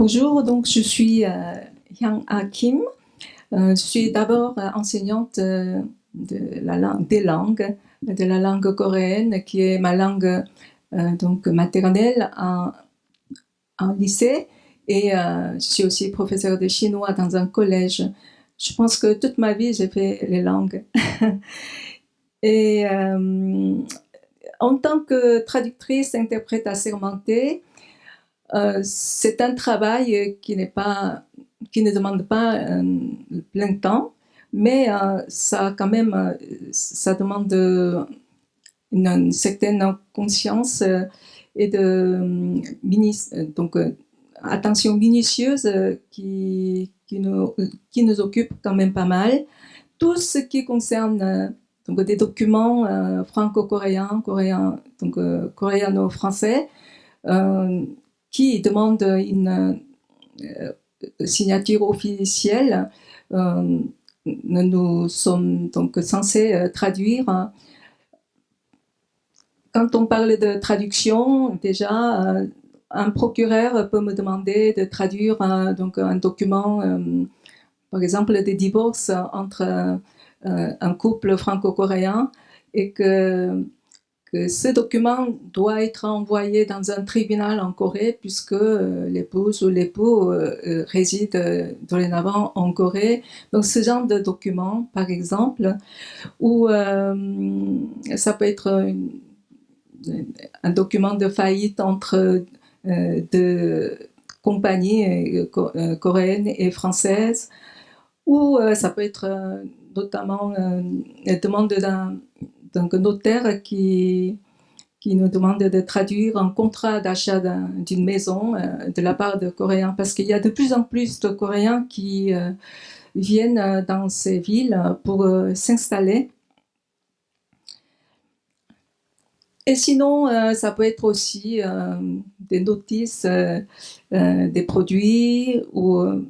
Bonjour, donc je suis euh, Hyang Ah Kim. Euh, je suis d'abord euh, enseignante des langues, de la langue coréenne, qui est ma langue donc maternelle en, lycée. Et je suis aussi professeure de chinois dans un collège. Je pense que toute ma vie, j'ai fait les langues. Et en tant que traductrice, interprète assermentée, euh, c'est un travail pas, qui ne demande pas un plein temps, mais euh, ça quand même, euh, ça demande une, certaine conscience euh, et de donc attention minutieuse qui, nous, qui nous occupe quand même pas mal. Tout ce qui concerne donc des documents euh, franco-coréens, coréens, donc euh, coréano-français, euh, qui demandent une signature officielle. nous sommes donc censés traduire. Quand on parle de traduction, déjà, un procureur peut me demander de traduire donc un document, par exemple, des divorces entre euh, un couple franco-coréen et que, ce document doit être envoyé dans un tribunal en Corée puisque euh, l'épouse ou l'époux euh, réside dorénavant en Corée. Donc ce genre de document, par exemple, ou ça peut être une, un document de faillite entre deux compagnies coréennes et françaises, ou ça peut être notamment euh, la demande d'un notaire qui, qui nous demande de traduire un contrat d'achat d'une maison euh, de la part de Coréens, parce qu'il y a de plus en plus de Coréens qui euh, viennent dans ces villes pour s'installer. Et sinon, ça peut être aussi des notices des produits ou euh,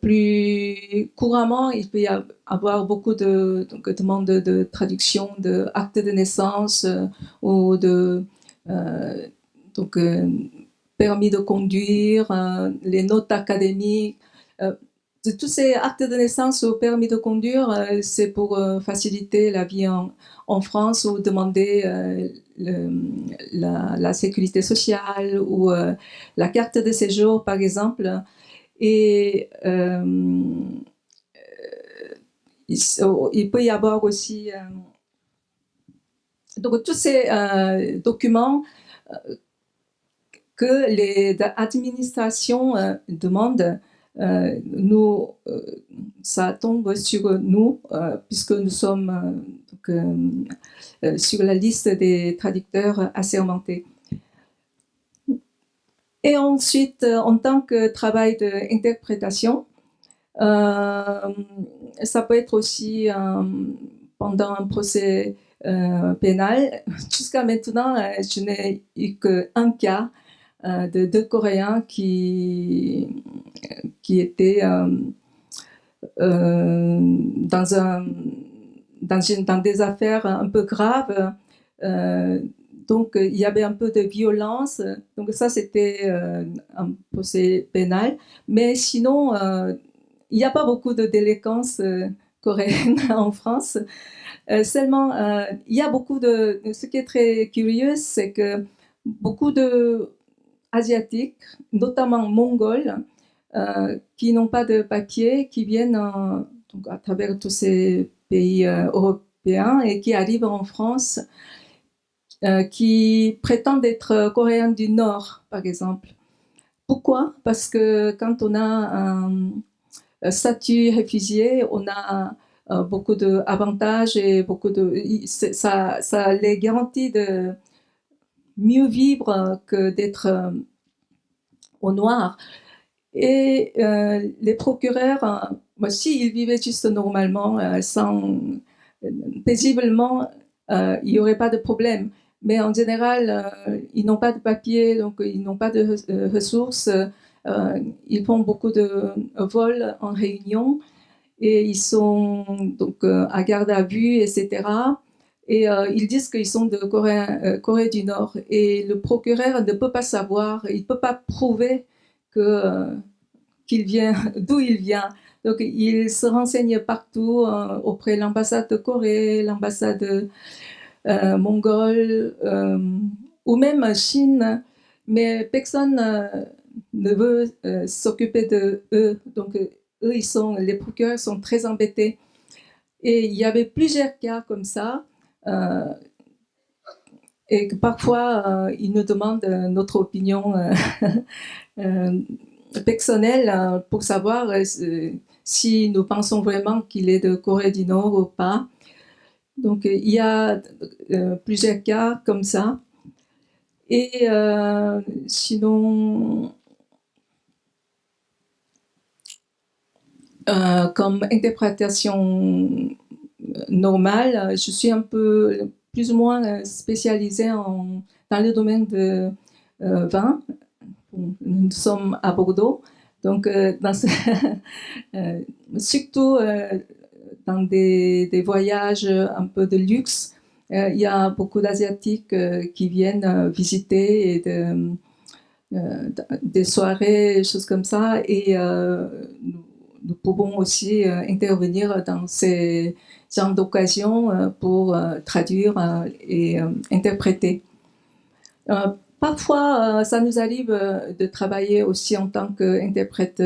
plus couramment, il peut y avoir beaucoup de demandes de, traduction de actes de naissance euh, ou de euh, euh, permis de conduire, euh, les notes académiques. tous ces actes de naissance ou permis de conduire, c'est pour faciliter la vie en, France ou demander la, sécurité sociale ou la carte de séjour, par exemple. Et euh, il, il, peut y avoir aussi euh, donc tous ces euh, documents euh, que les administrations euh, demandent, nous, ça tombe sur nous puisque nous sommes sur la liste des traducteurs assermentés. Et ensuite, euh, en tant que travail d'interprétation, euh, ça peut être aussi euh, pendant un procès pénal. Jusqu'à maintenant, je n'ai eu qu'un cas de deux Coréens qui, qui étaient dans, un, dans des affaires un peu graves donc, euh, il y avait un peu de violence. Donc, ça, c'était euh, un procès pénal. Mais sinon, euh, il n'y a pas beaucoup de délinquance coréenne en France. seulement, il y a beaucoup de... Ce qui est très curieux, c'est que beaucoup de asiatiques, notamment mongols, qui n'ont pas de papier, qui viennent à travers tous ces pays européens et qui arrivent en France euh, qui prétendent être coréens du Nord, par exemple. Pourquoi? Parce que quand on a un, statut réfugié, on a euh, beaucoup d'avantages et beaucoup de ça, les garantit de mieux vivre que d'être euh, au noir. Et les procureurs, moi, s'ils vivaient juste normalement, sans paisiblement, il n'y aurait pas de problème mais en général, euh, ils n'ont pas de papier, donc ils n'ont pas de euh, ressources. Euh, ils font beaucoup de vols en réunion et ils sont donc à garde à vue, etc. Et ils disent qu'ils sont de Corée, du Nord. Et le procureur ne peut pas savoir, il ne peut pas prouver qu'il vient, d'où il vient. Donc, il se renseigne partout auprès de l'ambassade de Corée, l'ambassade mongole ou même Chine, mais personne ne veut s'occuper de eux. Donc, eux, ils sont, les procureurs sont très embêtés. Et il y avait plusieurs cas comme ça. Euh, et que parfois, euh, ils nous demandent notre opinion euh, personnelle pour savoir si nous pensons vraiment qu'il est de Corée du Nord ou pas. Donc, il y a plusieurs cas comme ça. Et sinon, Euh, comme interprétation normale, je suis un peu plus ou moins spécialisée en, dans le domaine de euh, vin. Nous sommes à Bordeaux, donc euh, dans surtout dans des, voyages un peu de luxe, il y a beaucoup d'Asiatiques qui viennent visiter et de, des soirées, choses comme ça, et nous pouvons aussi euh, intervenir dans ces genres d'occasions euh, pour euh, traduire et interpréter. Parfois, ça nous arrive de travailler aussi en tant qu'interprète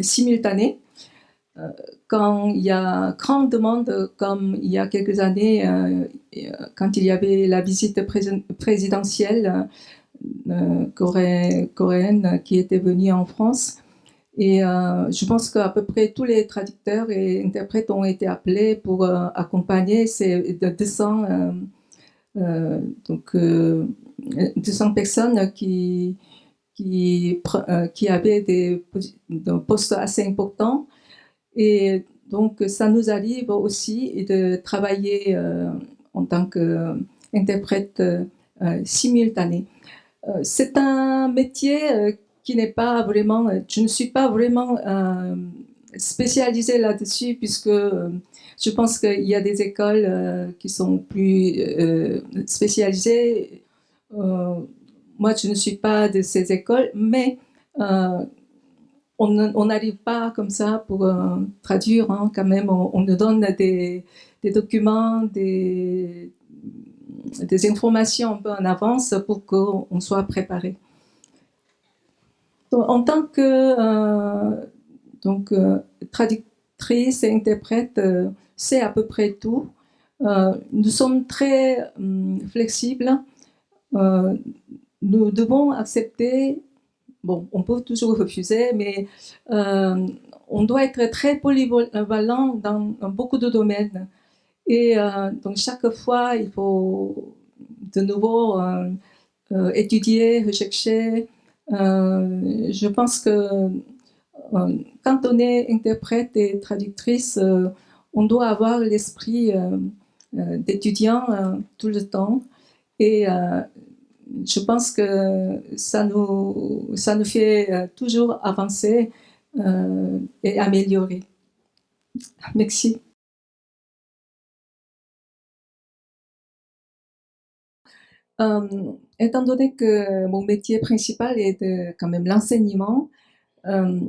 simultané. Quand il y a grande demande, comme il y a quelques années, quand il y avait la visite présidentielle coréenne qui était venue en France, et euh, je pense qu'à peu près tous les traducteurs et interprètes ont été appelés pour euh, accompagner ces 200, euh, euh, donc, 200 personnes qui, qui, avaient des, postes assez importants. Et donc, ça nous arrive aussi de travailler en tant qu'interprète simultané. C'est un métier qui n'est pas vraiment, je ne suis pas vraiment euh, spécialisée là-dessus puisque euh, je pense qu'il y a des écoles euh, qui sont plus spécialisées. moi, je ne suis pas de ces écoles, mais on n'arrive pas comme ça pour traduire. Hein, quand même, on, nous donne des, documents, des, informations un peu en avance pour qu'on soit préparé en tant que euh, donc, euh, traductrice et interprète, euh, c'est à peu près tout. nous sommes très hum, flexibles. nous devons accepter, bon, on peut toujours refuser, mais on doit être très polyvalent dans, beaucoup de domaines. Et donc chaque fois, il faut de nouveau étudier, rechercher, euh, je pense que euh, quand on est interprète et traductrice, euh, on doit avoir l'esprit d'étudiant tout le temps. Et je pense que ça nous, ça nous fait toujours avancer et améliorer. Merci. Euh, étant donné que mon métier principal est quand même l'enseignement, euh,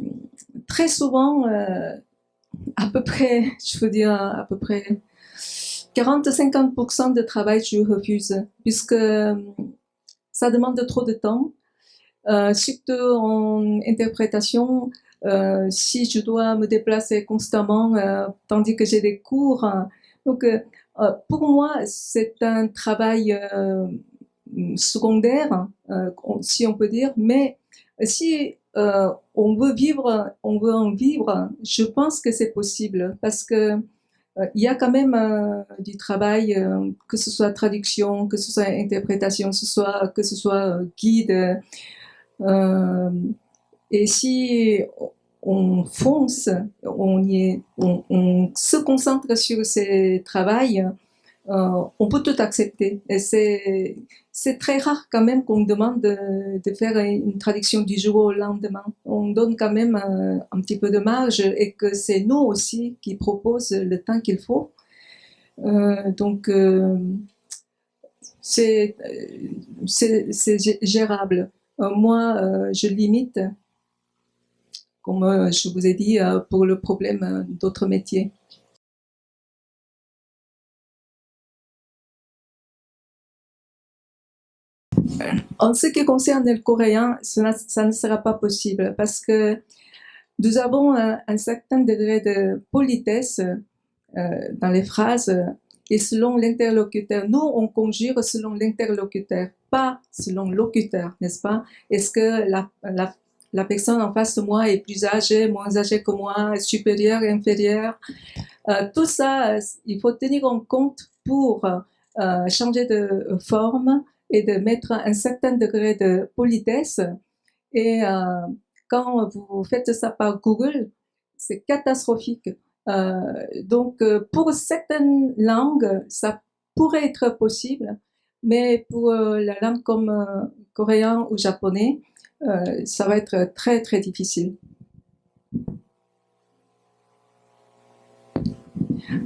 très souvent, euh, à peu près, je veux dire à peu près 40-50% de travail, je refuse, puisque ça demande trop de temps, euh, surtout en interprétation. Euh, si je dois me déplacer constamment, euh, tandis que j'ai des cours, donc pour moi, c'est un travail secondaire, euh, si on peut dire, mais si euh, on veut vivre, on veut en vivre, je pense que c'est possible parce que euh, il y a quand même du travail, que ce soit traduction, que ce soit interprétation, que ce soit, que ce soit guide. et si on fonce, on, y est, on, on se concentre sur ces travails, euh, on peut tout accepter. Et c'est très rare quand même qu'on demande de, faire une traduction du jour au lendemain. On donne quand même un, un petit peu de marge et que c'est nous aussi qui proposent le temps qu'il faut. Euh, donc, euh, c'est gérable. moi, je limite, comme je vous ai dit, pour le problème d'autres métiers. En ce qui concerne le coréen, ça, ne sera pas possible parce que nous avons un, certain degré de politesse euh, dans les phrases et selon l'interlocuteur. Nous, on conjure selon l'interlocuteur, pas selon locuteur, n'est-ce pas? Est-ce que la, personne en face de moi est plus âgée, moins âgée que moi, supérieure, inférieure? Euh, Tout ça, il faut tenir en compte pour euh, changer de forme et de mettre un certain degré de politesse. Et euh, quand vous faites ça par Google, c'est catastrophique. Euh, donc, euh, pour certaines langues, ça pourrait être possible, mais pour la langue comme coréen ou japonais, ça va être très très difficile.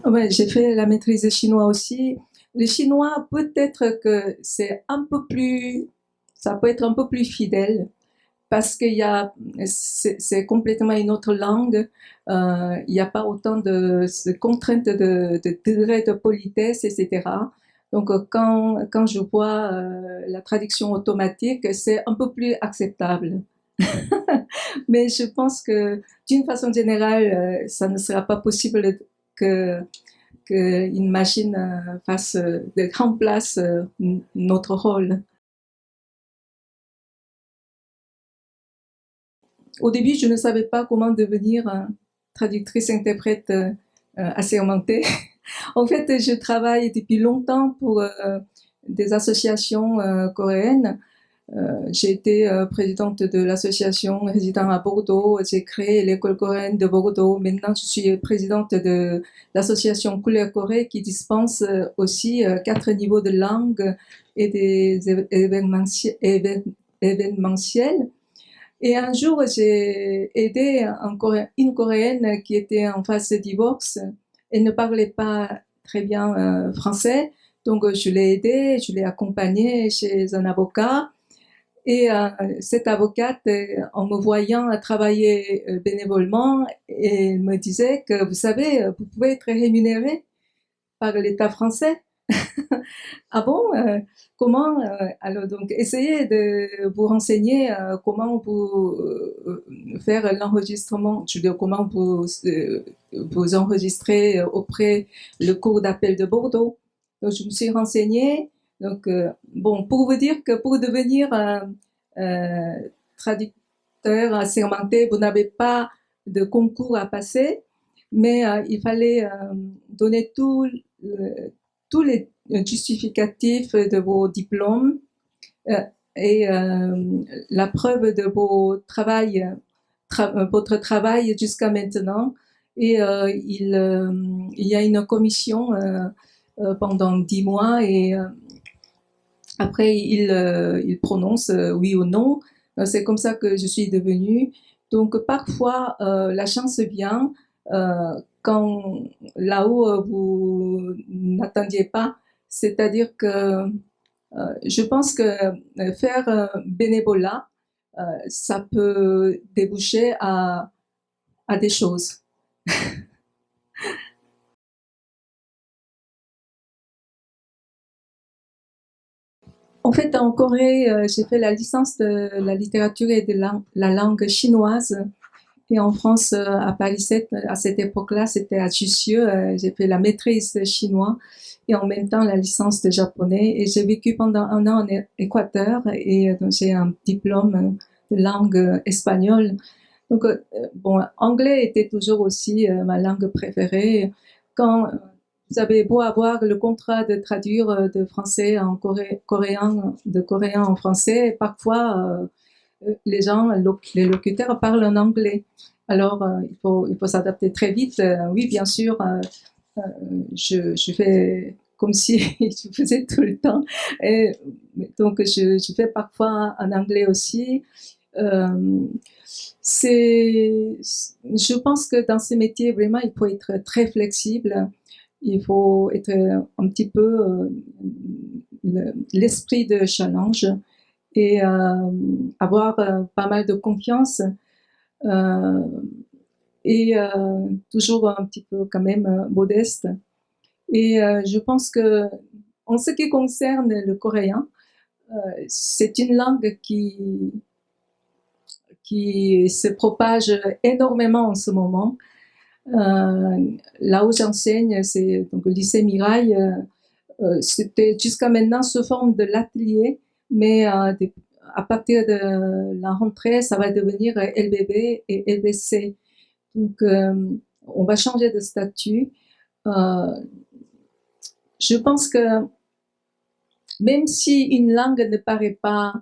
Ouais, j'ai fait la maîtrise chinois aussi le chinois, peut-être que c'est un peu plus, ça peut être un peu plus fidèle parce qu'il y a, c'est complètement une autre langue. Euh, il n'y a pas autant de, contraintes de, de, degré de politesse, etc. Donc, quand, quand je vois euh, la traduction automatique, c'est un peu plus acceptable. Mais je pense que d'une façon générale, euh, ça ne sera pas possible que qu'une machine euh, fasse euh, de remplace euh, notre rôle. Au début, je ne savais pas comment devenir traductrice-interprète assermentée. en fait, je travaille depuis longtemps pour des associations coréennes j'ai été euh, présidente de l'association résident à Bordeaux. J'ai créé l'école coréenne de Bordeaux. Maintenant, je suis présidente de l'association Couleur Corée qui dispense euh, aussi quatre niveaux de langue et des événementiels. Et un jour, j'ai aidé une Coréenne qui était en phase de divorce et ne parlait pas très bien français. Donc, je l'ai aidée, je l'ai accompagnée chez un avocat. Et euh, cette avocate, euh, en me voyant travailler euh, bénévolement, elle me disait que, vous savez, vous pouvez être rémunéré par l'État français. ah bon Comment Alors donc, essayez de vous renseigner comment vous faire l'enregistrement, comment vous vous enregistrer auprès le cours d'appel de Bordeaux. Donc, je me suis renseignée donc, euh, bon, pour vous dire que pour devenir un euh, traducteur assermenté, vous n'avez pas de concours à passer, mais euh, il fallait donner tous les justificatifs de vos diplômes et la preuve de vos travail, votre travail jusqu'à maintenant. Et il, il, y a une commission pendant dix mois et après, il, euh, prononce euh, oui ou non. Euh, c'est comme ça que je suis devenue. Donc, parfois, la chance vient quand là-haut vous n'attendiez pas. C'est-à-dire que je pense que faire bénévolat, ça peut déboucher à des choses. En fait, en Corée, euh, j'ai fait la licence de la littérature et de la, langue chinoise. Et en France, euh, à Paris 7, à cette époque-là, c'était à Jussieu. Euh, j'ai fait la maîtrise de chinois et en même temps la licence de japonais. Et j'ai vécu pendant un an en Équateur et j'ai un diplôme de langue espagnole. Donc, bon, anglais était toujours aussi ma langue préférée. Quand vous avez beau avoir le contrat de traduire euh, de français en coréen, de coréen en français, parfois euh, les gens, les locuteurs parlent en anglais. Alors, euh, il faut, il faut s'adapter très vite. oui, bien sûr, je, je, fais comme si je faisais tout le temps. Et, donc, je, je fais parfois en anglais aussi. c'est, je pense que dans ce métier, vraiment, il faut être très flexible il faut être un petit peu euh, l'esprit de challenge et avoir pas mal de confiance et toujours un petit peu quand même modeste. Et je pense que en ce qui concerne le coréen, c'est une langue qui qui se propage énormément en ce moment. Euh, là où j'enseigne, c'est donc le lycée Mirail. Euh, euh, c'était jusqu'à maintenant sous forme de l'atelier, mais à partir de la rentrée, ça va devenir LBB et LBC. Donc, on va changer de statut. je pense que même si une langue ne paraît pas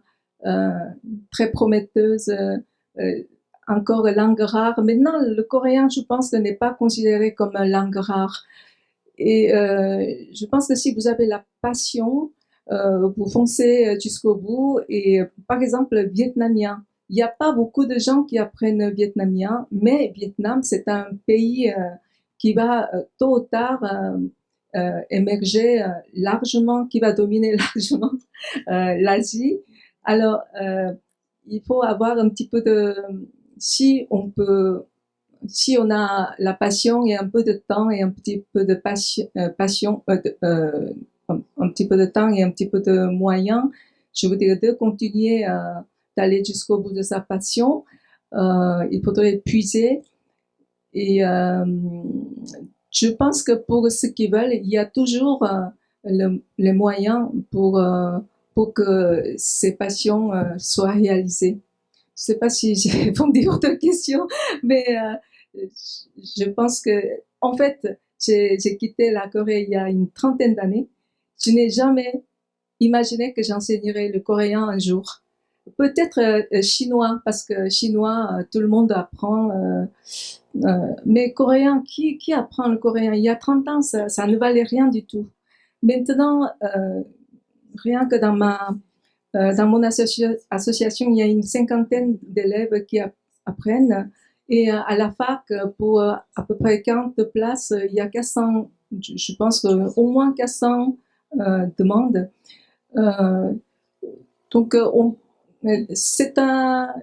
très prometteuse, encore langue rare. Maintenant, le coréen, je pense, n'est pas considéré comme une langue rare. Et euh, je pense que si vous avez la passion, euh, vous foncez jusqu'au bout. Et par exemple, le vietnamien, il n'y a pas beaucoup de gens qui apprennent vietnamien, mais Vietnam, c'est un pays qui va tôt ou tard émerger largement, qui va dominer largement l'Asie. Alors, il faut avoir un petit peu de, si on peut, si on a la passion et un peu de temps et un petit peu de passion, euh, passion euh, euh, un, petit peu de temps et un petit peu de moyens, je voudrais de continuer d'aller jusqu'au bout de sa passion. il faudrait puiser et je pense que pour ceux qui veulent, il y a toujours les moyens pour pour que ces passions euh, soient réalisées. Je sais pas si j'ai répondu à votre question, mais euh, je pense que, en fait, j'ai quitté la Corée il y a une trentaine d'années. Je n'ai jamais imaginé que j'enseignerais le coréen un jour. Peut-être euh, chinois, parce que chinois, tout le monde apprend. mais coréen, qui, qui apprend le coréen? Il y a 30 ans, ça, ne valait rien du tout. Maintenant, rien que dans ma euh, dans mon association, il y a une cinquantaine d'élèves qui apprennent. Et euh, à la fac, pour euh, à peu près 40 places, il y a 400, je pense au moins 400 demandes. donc, c'est un,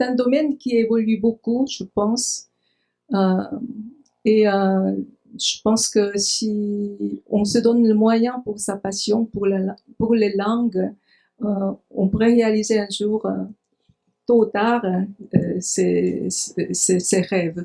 un domaine qui évolue beaucoup, je pense. et je pense que si on se donne le moyen pour sa passion, pour, pour les langues, euh, on pourrait réaliser un jour, euh, tôt ou tard, euh, ses rêves.